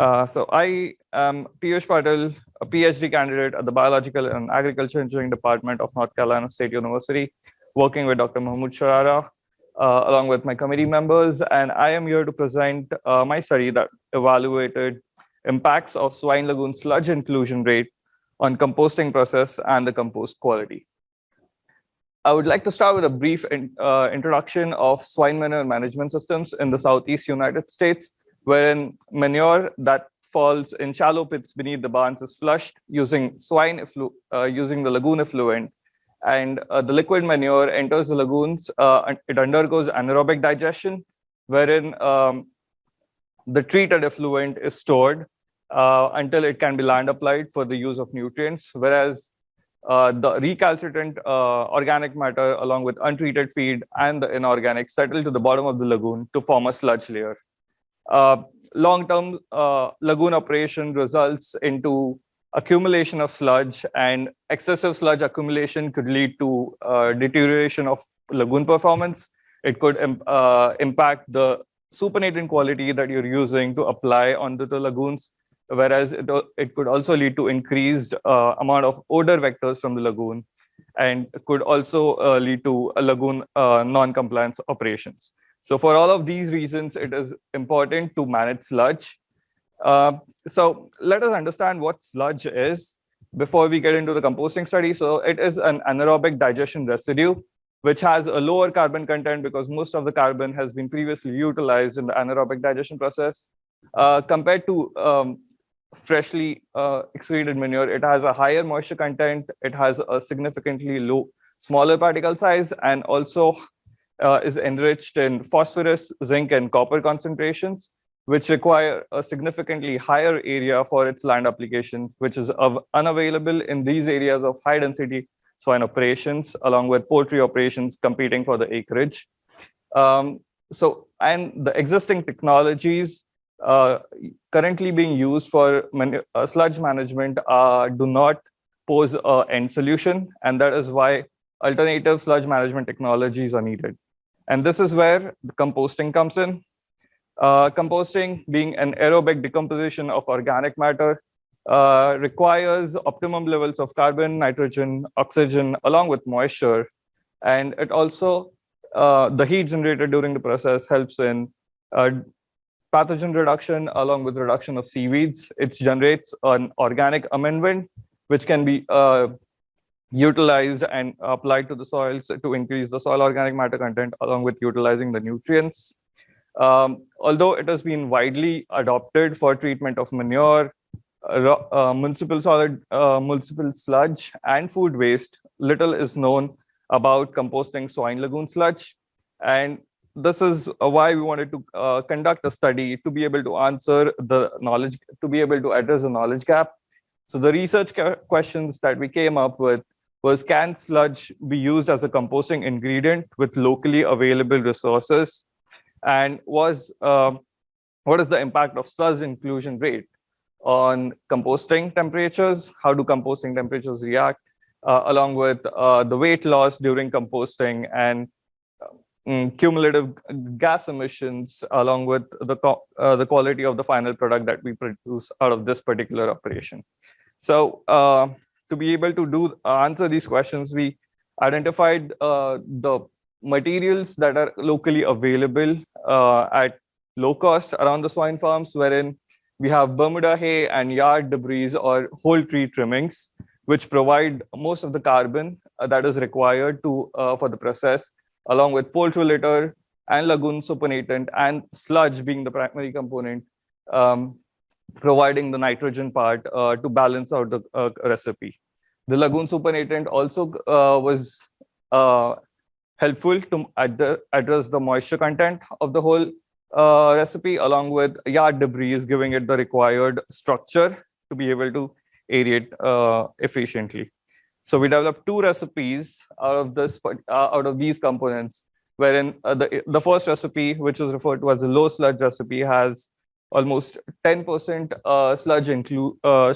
Uh, so I am Piyush Patil, a PhD candidate at the Biological and Agriculture Engineering Department of North Carolina State University, working with Dr. Mahmood Sharara, uh, along with my committee members. And I am here to present uh, my study that evaluated impacts of swine lagoon sludge inclusion rate on composting process and the compost quality. I would like to start with a brief in, uh, introduction of swine manure management systems in the Southeast United States, wherein manure that falls in shallow pits beneath the barns is flushed using swine uh, using the lagoon effluent and uh, the liquid manure enters the lagoons uh, and it undergoes anaerobic digestion wherein um, the treated effluent is stored uh, until it can be land applied for the use of nutrients whereas uh, the recalcitrant uh, organic matter along with untreated feed and the inorganic settle to the bottom of the lagoon to form a sludge layer. Uh, long-term uh, lagoon operation results into accumulation of sludge and excessive sludge accumulation could lead to uh, deterioration of lagoon performance. It could impact the supernatant quality that you're using to apply onto the lagoons, whereas it, it could also lead to increased uh, amount of odor vectors from the lagoon and could also uh, lead to lagoon uh, non-compliance operations. So for all of these reasons, it is important to manage sludge. Uh, so let us understand what sludge is before we get into the composting study. So it is an anaerobic digestion residue, which has a lower carbon content because most of the carbon has been previously utilized in the anaerobic digestion process. Uh, compared to um, freshly uh, excreted manure, it has a higher moisture content. It has a significantly low, smaller particle size, and also uh, is enriched in phosphorus, zinc, and copper concentrations, which require a significantly higher area for its land application, which is unavailable in these areas of high density swine operations, along with poultry operations competing for the acreage. Um, so, and the existing technologies uh, currently being used for uh, sludge management uh, do not pose an end solution, and that is why alternative sludge management technologies are needed. And this is where composting comes in. Uh, composting being an aerobic decomposition of organic matter uh, requires optimum levels of carbon, nitrogen, oxygen, along with moisture. And it also, uh, the heat generated during the process helps in uh, pathogen reduction along with reduction of seaweeds. It generates an organic amendment, which can be uh, utilized and applied to the soils to increase the soil organic matter content along with utilizing the nutrients. Um, although it has been widely adopted for treatment of manure, uh, uh, municipal solid, uh, municipal sludge and food waste, little is known about composting swine lagoon sludge. And this is why we wanted to uh, conduct a study to be able to answer the knowledge, to be able to address the knowledge gap. So the research questions that we came up with was can sludge be used as a composting ingredient with locally available resources? And was uh, what is the impact of sludge inclusion rate on composting temperatures? How do composting temperatures react? Uh, along with uh, the weight loss during composting and um, cumulative gas emissions, along with the, uh, the quality of the final product that we produce out of this particular operation. So uh, to be able to do uh, answer these questions, we identified uh, the materials that are locally available uh, at low cost around the swine farms, wherein we have Bermuda hay and yard debris or whole tree trimmings, which provide most of the carbon that is required to for the process, along with poultry litter and lagoon supernatant and sludge being the primary component. Um, providing the nitrogen part uh, to balance out the uh, recipe. The lagoon supernatant also uh, was uh, helpful to ad address the moisture content of the whole uh, recipe along with yard debris giving it the required structure to be able to aerate uh, efficiently. So we developed two recipes out of this out of these components wherein the, the first recipe, which is referred to as a low sludge recipe, has almost 10% uh, sludge include uh,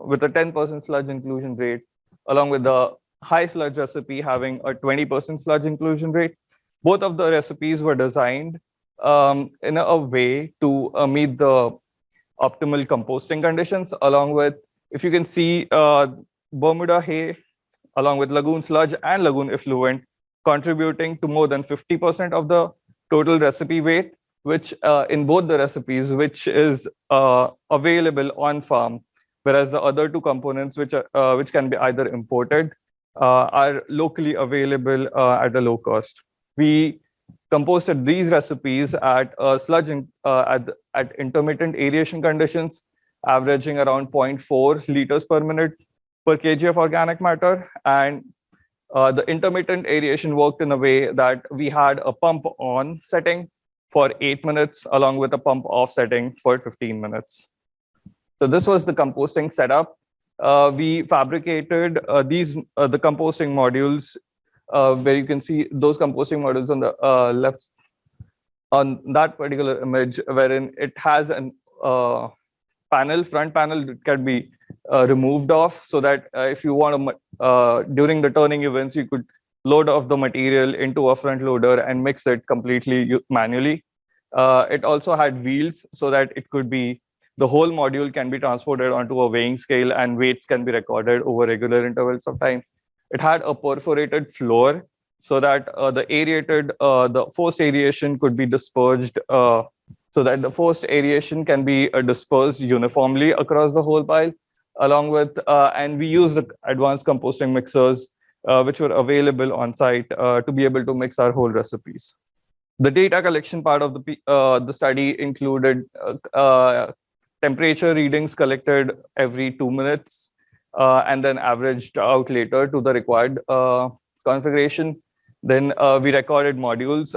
with a 10% sludge inclusion rate, along with the high sludge recipe having a 20% sludge inclusion rate. Both of the recipes were designed um, in a way to uh, meet the optimal composting conditions, along with, if you can see, uh, Bermuda hay, along with lagoon sludge and lagoon effluent, contributing to more than 50% of the total recipe weight, which uh, in both the recipes, which is uh, available on farm, whereas the other two components, which are, uh, which can be either imported, uh, are locally available uh, at a low cost. We composted these recipes at sludge in, at, at intermittent aeration conditions, averaging around 0.4 liters per minute per kg of organic matter. And uh, the intermittent aeration worked in a way that we had a pump on setting for eight minutes along with a pump off setting for 15 minutes. So this was the composting setup. Uh, we fabricated uh, these uh, the composting modules uh, where you can see those composting modules on the uh, left on that particular image wherein it has an panel front panel that can be uh, removed off so that uh, if you want to, uh, during the turning events, you could load off the material into a front loader and mix it completely manually. Uh, it also had wheels so that it could be, the whole module can be transported onto a weighing scale and weights can be recorded over regular intervals of time. It had a perforated floor so that uh, the aerated, uh, the forced aeration could be dispersed so that the forced aeration can be dispersed uniformly across the whole pile along with, uh, and we use the advanced composting mixers, uh, which were available on site uh, to be able to mix our whole recipes. The data collection part of the, the study included temperature readings collected every two minutes uh, and then averaged out later to the required uh, configuration. Then uh, we recorded modules.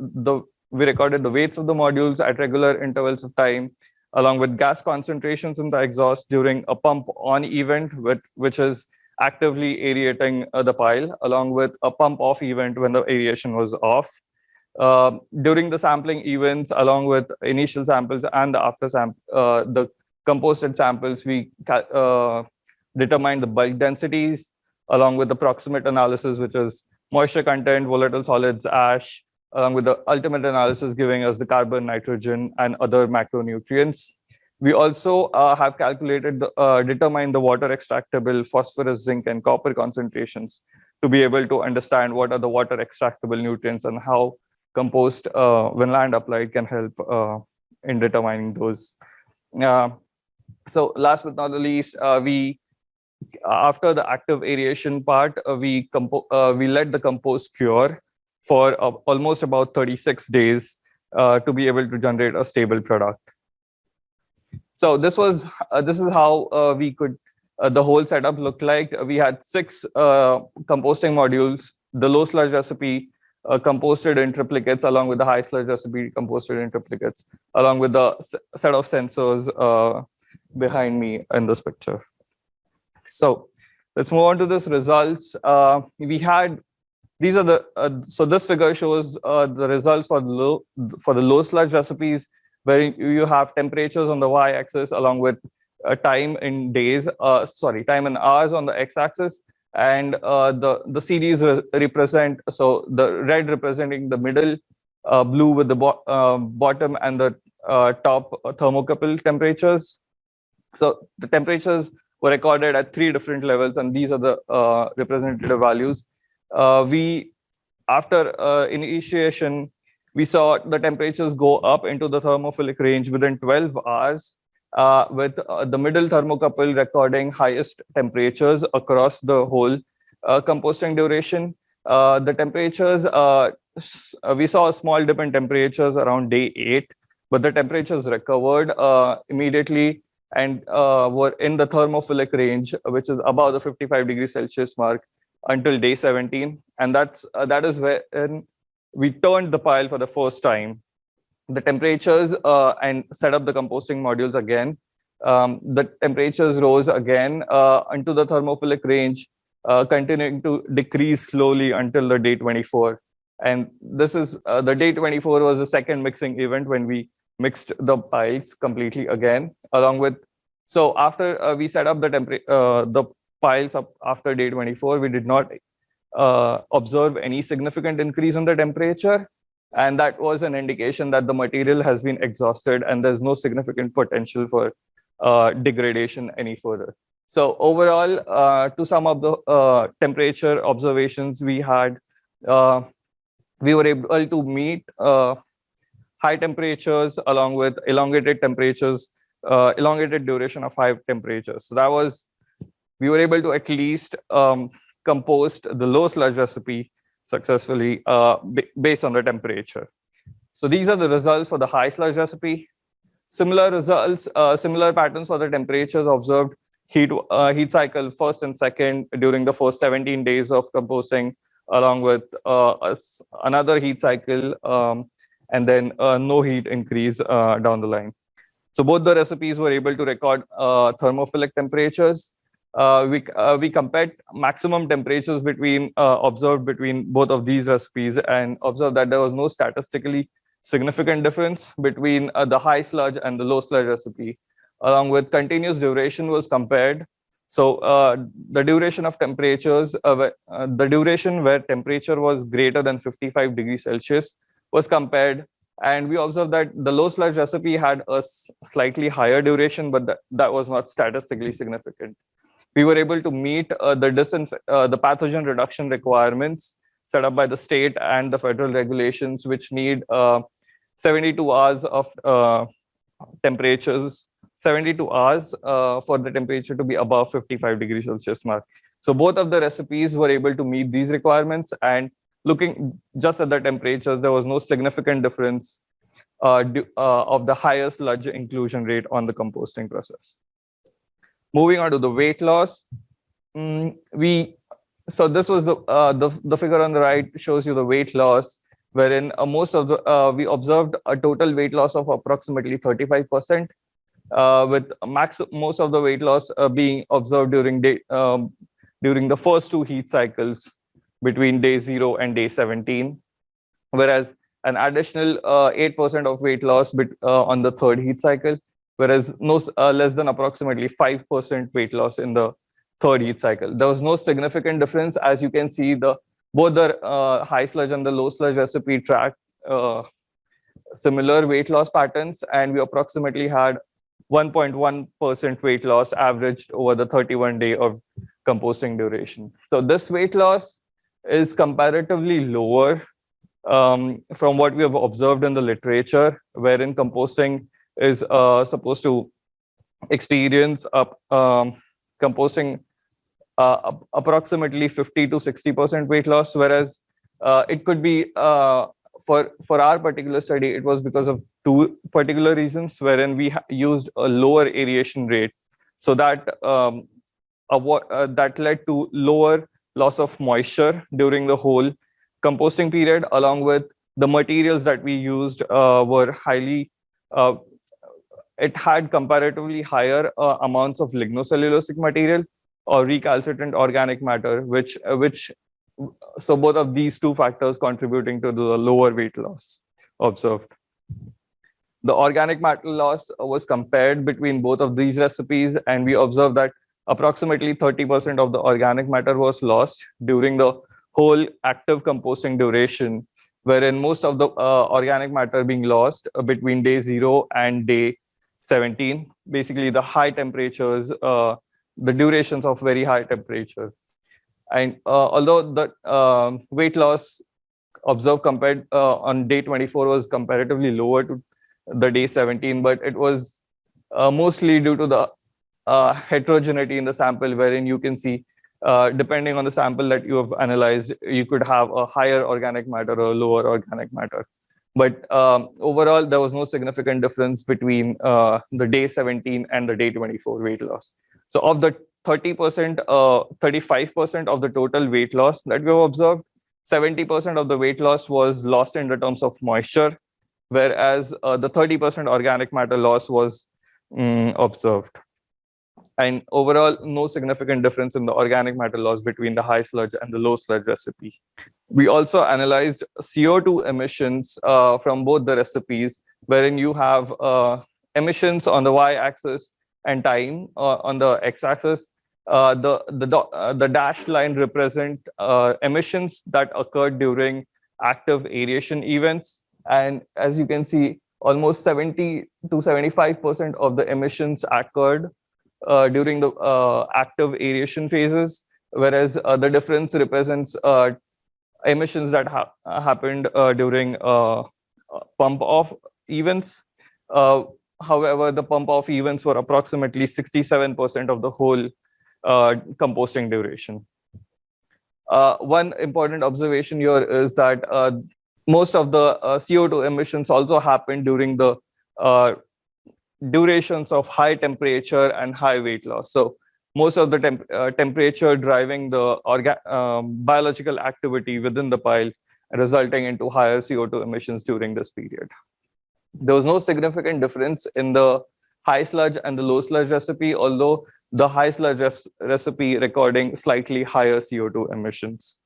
the we recorded the weights of the modules at regular intervals of time along with gas concentrations in the exhaust during a pump on event, with, which is actively aerating uh, the pile, along with a pump off event when the aeration was off. Uh, during the sampling events, along with initial samples and the after sample, uh, the composted samples, we uh, determine the bulk densities, along with the proximate analysis, which is moisture content, volatile solids, ash, along with the ultimate analysis giving us the carbon, nitrogen, and other macronutrients. We also uh, have calculated, the, uh, determined the water extractable phosphorus, zinc, and copper concentrations to be able to understand what are the water extractable nutrients and how compost, uh, when land applied, can help uh, in determining those. Uh, so last but not the least, uh, we after the active aeration part, we we let the compost cure for uh, almost about 36 days uh, to be able to generate a stable product. So this was uh, this is how uh, we could uh, the whole setup looked like. We had six uh, composting modules, the low sludge recipe composted in triplicates along with the high sludge recipe composted in triplicates, along with the set of sensors behind me in this picture. So let's move on to this results. we had these are the uh, so this figure shows uh, the results for the low for the low sludge recipes where you have temperatures on the y-axis along with uh, time in days uh, sorry time in hours on the x-axis and uh, the the series re represent so the red representing the middle uh, blue with the bo bottom and the top thermocouple temperatures. So the temperatures were recorded at three different levels and these are the representative values. Uh, we, after uh, initiation, we saw the temperatures go up into the thermophilic range within 12 hours, uh, with uh, the middle thermocouple recording highest temperatures across the whole uh, composting duration. Uh, the temperatures, we saw a small dip in temperatures around day eight, but the temperatures recovered immediately and were in the thermophilic range, which is above the 55 degrees Celsius mark until day 17. And that's uh, that is when we turned the pile for the first time. The temperatures uh, and set up the composting modules again. Um, the temperatures rose again uh, into the thermophilic range, uh, continuing to decrease slowly until the day 24. And this is uh, the day 24 was the second mixing event when we mixed the piles completely again, along with so after uh, we set up the temperature, uh, the piles up after day 24, we did not observe any significant increase in the temperature. And that was an indication that the material has been exhausted and there's no significant potential for uh, degradation any further. So overall, uh, to sum up the uh, temperature observations we had, uh, we were able to meet uh, high temperatures along with elongated temperatures, uh, elongated duration of high temperatures. So that was, we were able to at least um, compost the low sludge recipe successfully uh, based on the temperature. So these are the results for the high sludge recipe. Similar results, similar patterns for the temperatures observed heat uh, heat cycle first and second during the first 17 days of composting along with uh, another heat cycle um, and then uh, no heat increase uh, down the line. So both the recipes were able to record uh, thermophilic temperatures. Uh, we, we compared maximum temperatures between observed between both of these recipes and observed that there was no statistically significant difference between the high sludge and the low sludge recipe along with continuous duration was compared. So uh, the duration of temperatures, uh, uh, the duration where temperature was greater than 55 degrees Celsius was compared. And we observed that the low sludge recipe had a slightly higher duration, but that was not statistically significant. We were able to meet uh, the, uh, the pathogen reduction requirements set up by the state and the federal regulations, which need uh, 72 hours of temperatures 72 hours uh, for the temperature to be above 55 degrees Celsius mark. So both of the recipes were able to meet these requirements and looking just at the temperatures, there was no significant difference uh, uh, of the higher sludge inclusion rate on the composting process. Moving on to the weight loss, mm, we so this was the, uh, the the figure on the right shows you the weight loss, wherein uh, most of the uh, we observed a total weight loss of approximately 35 percent uh, with max most of the weight loss uh, being observed during day um, during the first two heat cycles between day zero and day 17, whereas an additional 8% uh, of weight loss bit, uh, on the third heat cycle, whereas no uh, less than approximately 5% weight loss in the third heat cycle. There was no significant difference. As you can see, the both the high sludge and the low sludge recipe track similar weight loss patterns, and we approximately had 1.1% weight loss averaged over the 31 day of composting duration. So this weight loss is comparatively lower um, from what we have observed in the literature, wherein composting is uh, supposed to experience up um, composting uh, approximately 50 to 60% weight loss, whereas uh, it could be uh, for for our particular study, it was because of two particular reasons, wherein we used a lower aeration rate, so that um, uh, that led to lower loss of moisture during the whole composting period, along with the materials that we used uh, were highly. Uh, it had comparatively higher uh, amounts of lignocellulosic material or recalcitrant organic matter, which which so both of these two factors contributing to the lower weight loss observed. The organic matter loss was compared between both of these recipes, and we observed that approximately 30% of the organic matter was lost during the whole active composting duration, wherein most of the uh, organic matter being lost uh, between day zero and day 17, basically the high temperatures, uh, the durations of very high temperature. And uh, although the uh, weight loss observed compared uh, on day 24 was comparatively lower to the day 17, but it was mostly due to the heterogeneity in the sample, wherein you can see uh, depending on the sample that you have analyzed, you could have a higher organic matter or lower organic matter. But um, overall, there was no significant difference between uh, the day 17 and the day 24 weight loss. So of the 30%, 35% uh, of the total weight loss that we have observed, 70% of the weight loss was lost in the terms of moisture, whereas uh, the 30% organic matter loss was um, observed. And overall, no significant difference in the organic matter loss between the high sludge and the low sludge recipe. We also analyzed CO2 emissions uh, from both the recipes, wherein you have uh, emissions on the y-axis and time uh, on the x-axis, uh, the the uh, the dashed line represent uh, emissions that occurred during active aeration events, And as you can see, almost 70 to 75% of the emissions occurred uh, during the uh, active aeration phases, whereas uh, the difference represents uh, emissions that ha happened uh, during uh, pump off events. however, the pump off events were approximately 67% of the whole composting duration. one important observation here is that most of the uh, CO2 emissions also happened during the uh, durations of high temperature and high weight loss. So most of the temp uh, temperature driving the um, biological activity within the piles resulting into higher CO2 emissions during this period. There was no significant difference in the high sludge and the low sludge recipe, although the high sludge recipe recording slightly higher CO2 emissions.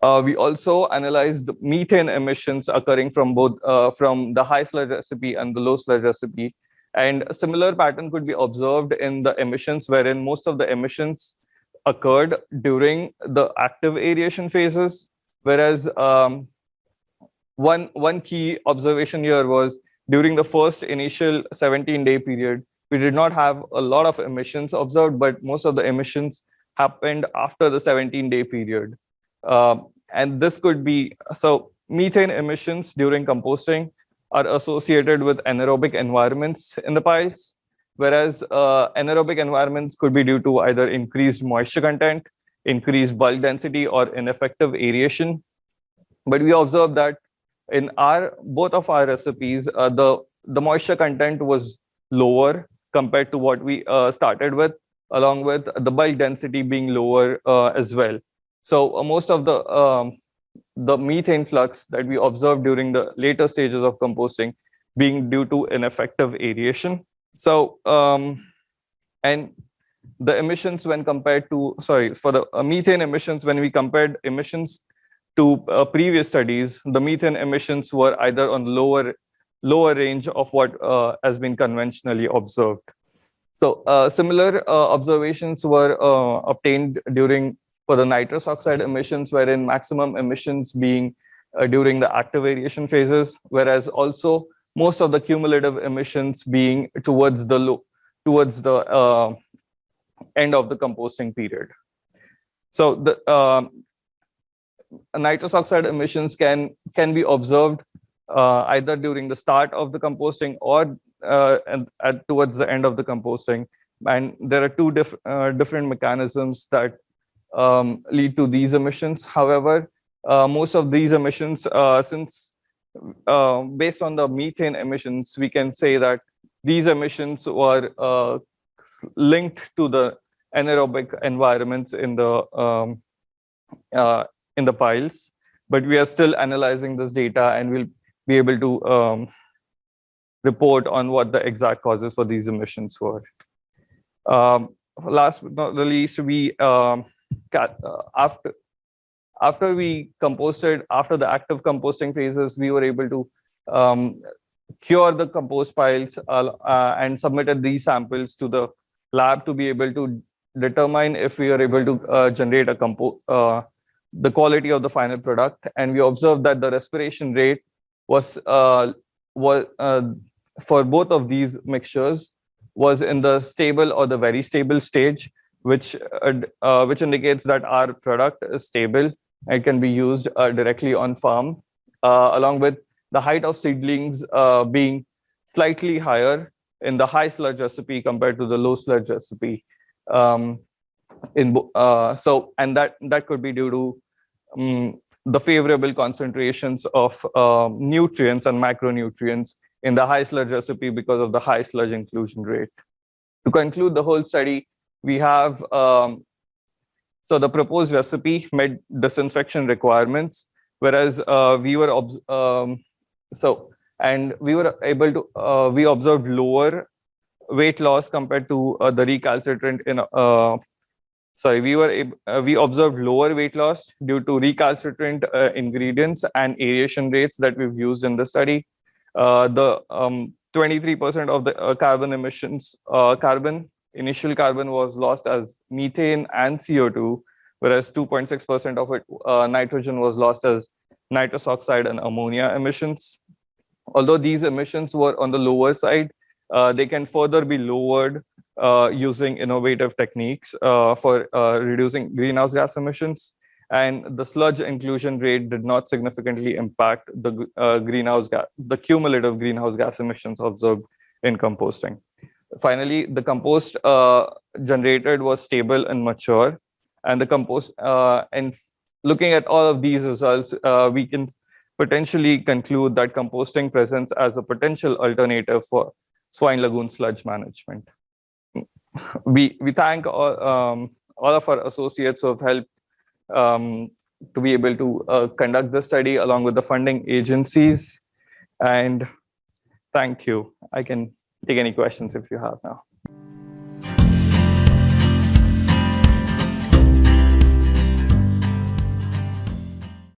Uh, we also analyzed methane emissions occurring from both uh, from the high sludge recipe and the low sludge recipe. And a similar pattern could be observed in the emissions wherein most of the emissions occurred during the active aeration phases. Whereas um, one, one key observation here was during the first initial 17 day period, we did not have a lot of emissions observed, but most of the emissions happened after the 17 day period. Um, and this could be, so methane emissions during composting are associated with anaerobic environments in the piles, whereas uh, anaerobic environments could be due to either increased moisture content, increased bulk density, or ineffective aeration. But we observed that in our both of our recipes, uh, the, the moisture content was lower compared to what we uh, started with, along with the bulk density being lower uh, as well. So uh, most of the um, the methane flux that we observed during the later stages of composting being due to ineffective aeration. So um, and the emissions when compared to sorry for the uh, methane emissions when we compared emissions to uh, previous studies, the methane emissions were either on lower lower range of what uh, has been conventionally observed. So uh, similar uh, observations were obtained during for the nitrous oxide emissions, wherein maximum emissions being uh, during the active aeration phases, whereas also most of the cumulative emissions being towards the low, towards the uh, end of the composting period. So the uh, nitrous oxide emissions can can be observed uh, either during the start of the composting or uh, and at, towards the end of the composting. And there are two diff uh, different mechanisms that um, lead to these emissions. However, uh, most of these emissions, uh, since uh, based on the methane emissions, we can say that these emissions were linked to the anaerobic environments in the um, uh, in the piles. But we are still analyzing this data and we'll be able to um, report on what the exact causes for these emissions were. Um, last but not the least, we um, after after we composted after the active composting phases we were able to um, cure the compost piles uh, uh, and submitted these samples to the lab to be able to determine if we are able to uh, generate a compo uh, the quality of the final product. And we observed that the respiration rate was uh, was for both of these mixtures was in the stable or the very stable stage which uh, uh, which indicates that our product is stable and can be used uh, directly on farm, uh, along with the height of seedlings uh, being slightly higher in the high sludge recipe compared to the low sludge recipe. Um, in so and that that could be due to um, the favorable concentrations of um, nutrients and macronutrients in the high sludge recipe because of the high sludge inclusion rate. To conclude the whole study, we have, um, so the proposed recipe met disinfection requirements, whereas uh, we were, um, so, and we were able to, uh, we observed lower weight loss compared to uh, the recalcitrant in, uh, sorry, we were, uh, we observed lower weight loss due to recalcitrant uh, ingredients and aeration rates that we've used in the study. the 23% um, of the carbon emissions, carbon initial carbon was lost as methane and CO2, whereas 2.6% of it, uh, nitrogen was lost as nitrous oxide and ammonia emissions. Although these emissions were on the lower side, uh, they can further be lowered uh, using innovative techniques uh, for uh, reducing greenhouse gas emissions. And the sludge inclusion rate did not significantly impact the uh, greenhouse gas, the cumulative greenhouse gas emissions observed in composting. Finally, the compost uh, generated was stable and mature. And the compost, and looking at all of these results, we can potentially conclude that composting presents as a potential alternative for swine lagoon sludge management. We, we thank all, um, all of our associates who have helped um, to be able to uh, conduct the study along with the funding agencies. And thank you. I can take any questions if you have now.